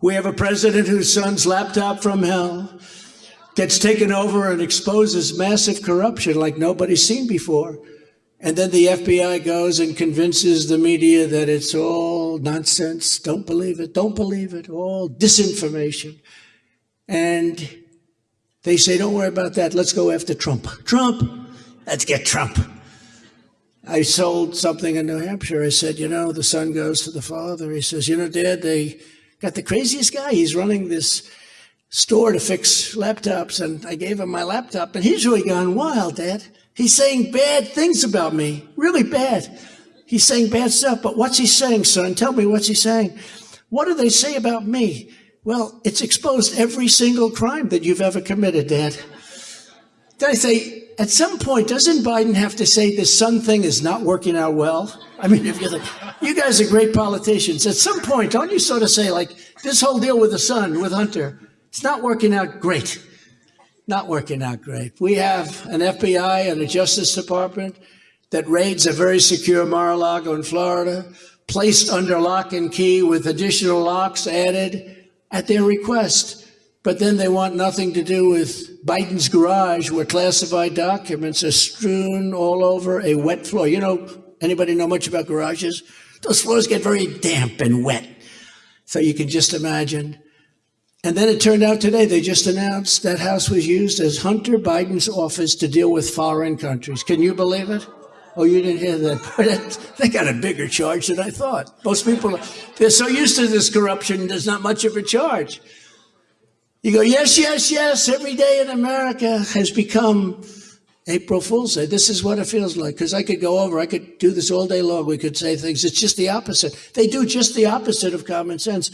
We have a president whose son's laptop from hell gets taken over and exposes massive corruption like nobody's seen before. And then the FBI goes and convinces the media that it's all nonsense. Don't believe it. Don't believe it. All disinformation. And they say, don't worry about that. Let's go after Trump. Trump. Let's get Trump. I sold something in New Hampshire. I said, you know, the son goes to the father. He says, you know, dad, they got the craziest guy. He's running this store to fix laptops. And I gave him my laptop and he's really gone wild, dad. He's saying bad things about me, really bad. He's saying bad stuff, but what's he saying, son? Tell me what's he saying. What do they say about me? Well, it's exposed every single crime that you've ever committed, Dad. Then I say, at some point, doesn't Biden have to say this son thing is not working out well? I mean, if you're you guys are great politicians. At some point, don't you sort of say, like, this whole deal with the son, with Hunter, it's not working out great not working out great. We have an FBI and a Justice Department that raids a very secure Mar-a-Lago in Florida, placed under lock and key with additional locks added at their request. But then they want nothing to do with Biden's garage where classified documents are strewn all over a wet floor. You know, anybody know much about garages? Those floors get very damp and wet. So you can just imagine and then it turned out today, they just announced that house was used as Hunter Biden's office to deal with foreign countries. Can you believe it? Oh, you didn't hear that. they got a bigger charge than I thought. Most people, they're so used to this corruption, there's not much of a charge. You go, yes, yes, yes, every day in America has become April Fool's Day. This is what it feels like. Because I could go over, I could do this all day long. We could say things. It's just the opposite. They do just the opposite of common sense.